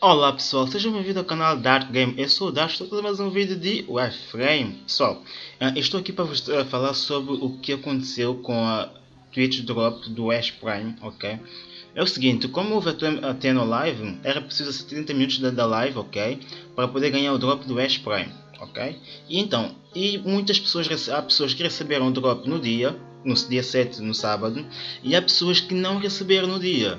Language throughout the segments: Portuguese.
Olá pessoal, sejam bem-vindos ao canal Dark Game. Eu sou o Dark, estou fazendo mais um vídeo de Warframe. Pessoal, uh, estou aqui para vos uh, falar sobre o que aconteceu com a Twitch Drop do Ash Prime, ok? É o seguinte, como houve até no live, era preciso 30 minutos da, da live, ok? Para poder ganhar o drop do Ash Prime, ok? E então, e muitas pessoas, há pessoas que receberam o drop no dia, no dia 7, no sábado, e há pessoas que não receberam no dia.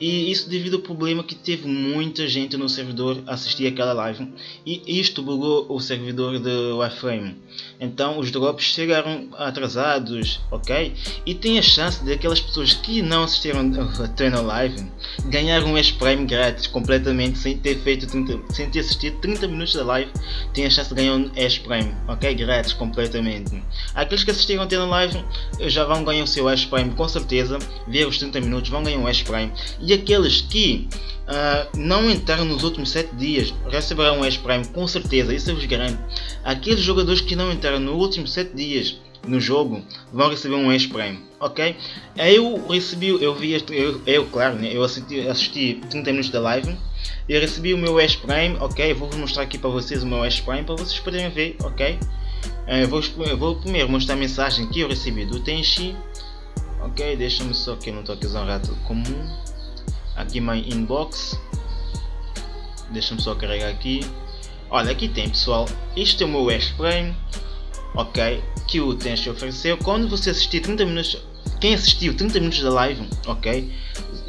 E isso devido ao problema que teve muita gente no servidor assistir aquela live e isto bugou o servidor de Warframe. Então os drops chegaram atrasados, ok? E tem a chance de aquelas pessoas que não assistiram a treino live ganhar um S-Prime grátis completamente sem ter feito 30, sem ter assistido 30 minutos da live, tem a chance de ganhar um S-Prime, ok? Grátis completamente. Aqueles que assistiram a treino live já vão ganhar o seu S-Prime com certeza, ver os 30 minutos vão ganhar um S-Prime e aqueles que uh, não entraram nos últimos 7 dias receberão um S-Prime com certeza, isso eu vos garanto. Aqueles jogadores que não entraram nos últimos 7 dias no jogo vão receber um S-Prime, ok? Eu recebi, eu vi, eu, eu claro, né, eu assisti, assisti 30 minutos da live e recebi o meu S-Prime, ok? Vou mostrar aqui para vocês o meu S-Prime para vocês poderem ver, ok? Uh, vou, vou primeiro mostrar a mensagem que eu recebi do Tenchi, ok? Deixa-me só que eu não estou aqui usando um rato comum. Aqui my inbox. Deixa-me só carregar aqui. Olha aqui tem pessoal. Este é o meu X-Frame ok que o Tenchi ofereceu. Quando você assistir 30 minutos quem assistiu 30 minutos da live ok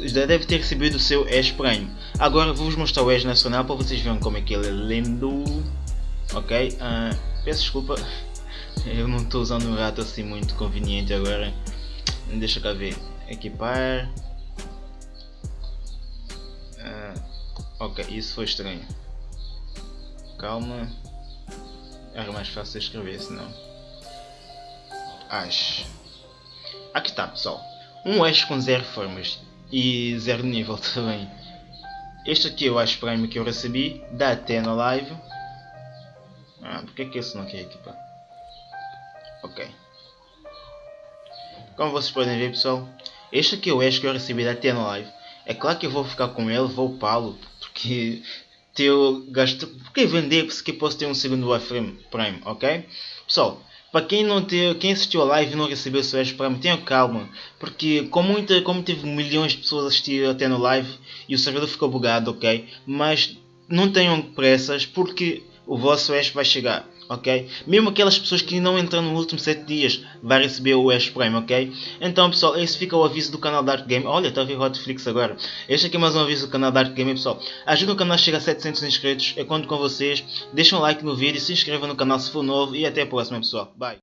já deve ter recebido o seu Ash Prime. Agora vou-vos mostrar o Ash Nacional para vocês verem como é que ele é lindo. Ok uh, peço desculpa eu não estou usando um rato assim muito conveniente agora deixa cá ver equipar Ok, isso foi estranho. Calma. Era mais fácil escrever, senão. Ash. Aqui está, pessoal. Um Ash com zero formas e zero nível também. Este aqui é o Ash Prime que eu recebi da Athena Live. Ah, porque é que esse não quer equipar? Ok. Como vocês podem ver, pessoal, este aqui é o Ash que eu recebi da Athena Live. É claro que eu vou ficar com ele, vou upá-lo, porque eu gasto. Porque vender se que posso ter um segundo Warframe Prime, ok? Pessoal, para quem não ter, quem assistiu a live e não recebeu seu Prime, tenha calma, porque como, muita, como teve milhões de pessoas a assistir até no live e o servidor ficou bugado, ok? Mas não tenham pressas porque o vosso Ash vai chegar ok? Mesmo aquelas pessoas que não entram nos últimos 7 dias vai receber o Ash Prime, ok? Então pessoal, esse fica o aviso do canal Dark Game. Olha, está a ver Hotflix agora. Este aqui é mais um aviso do canal Dark Game, pessoal. Ajuda o canal a chegar a 700 inscritos, eu conto com vocês. Deixem um like no vídeo, se inscrevam no canal se for novo e até a próxima pessoal. Bye!